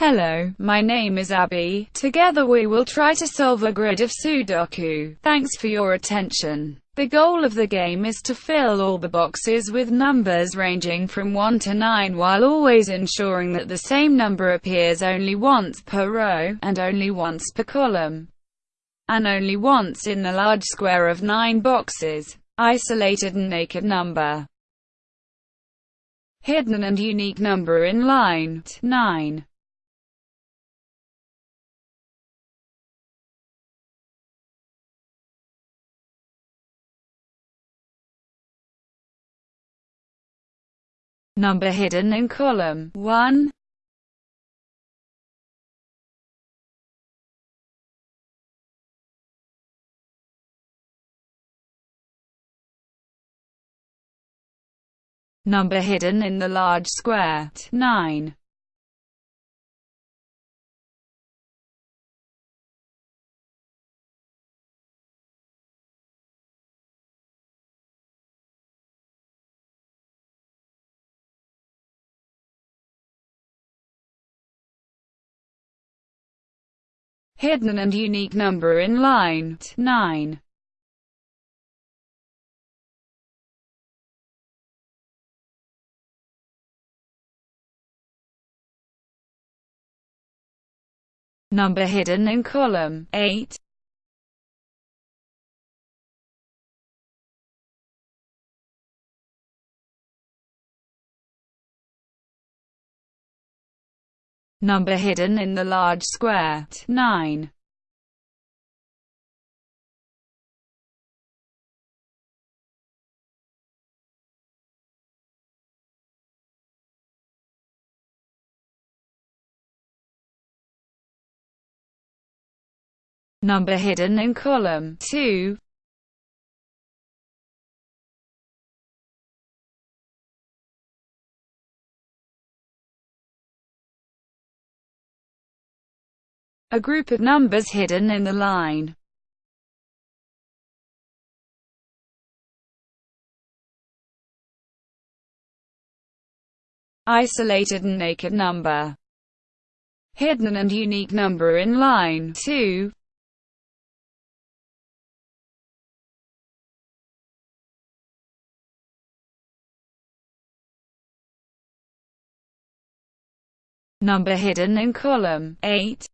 Hello, my name is Abby. Together we will try to solve a grid of Sudoku. Thanks for your attention. The goal of the game is to fill all the boxes with numbers ranging from 1 to 9 while always ensuring that the same number appears only once per row, and only once per column, and only once in the large square of 9 boxes. Isolated and naked number. Hidden and unique number in line 9. Number hidden in column 1. Number hidden in the large square 9. Hidden and unique number in line 9. Number hidden in column 8. Number hidden in the large square 9. Number hidden in column 2. A group of numbers hidden in the line. Isolated and naked number. Hidden and unique number in line 2. Number hidden in column 8.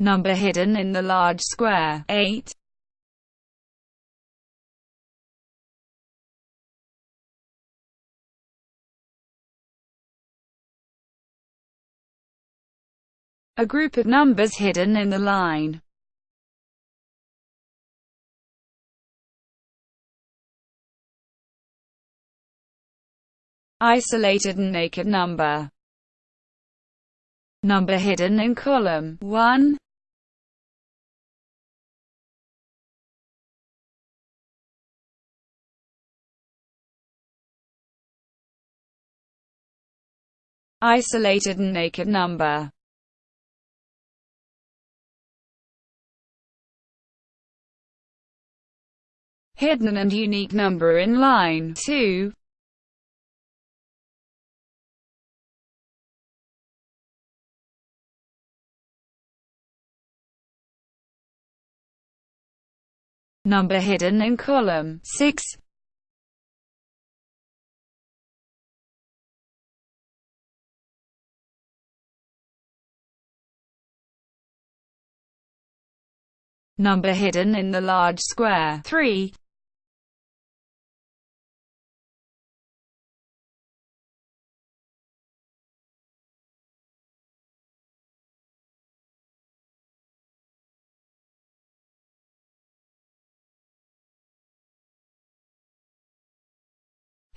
Number hidden in the large square 8. A group of numbers hidden in the line. Isolated and naked number. Number hidden in column 1. Isolated and naked number. Hidden and unique number in line 2. Number hidden in column 6. Number hidden in the large square 3.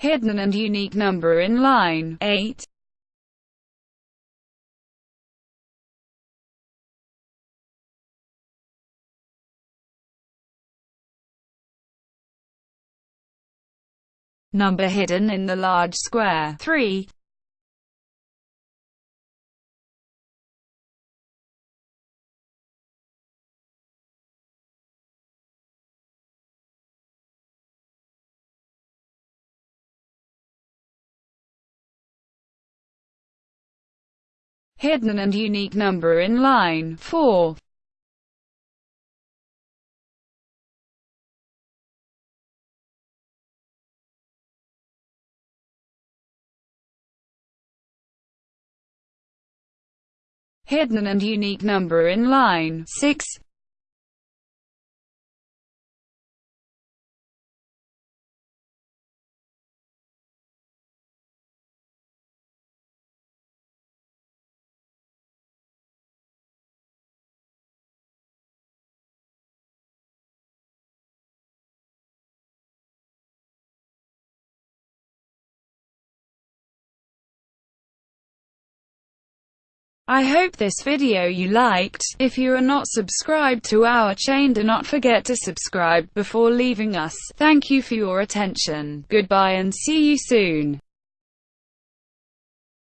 hidden and unique number in line 8. number hidden in the large square. 3. Hidden and unique number in line 4. Hidden and unique number in line 6. I hope this video you liked. If you are not subscribed to our chain do not forget to subscribe before leaving us. Thank you for your attention. Goodbye and see you soon.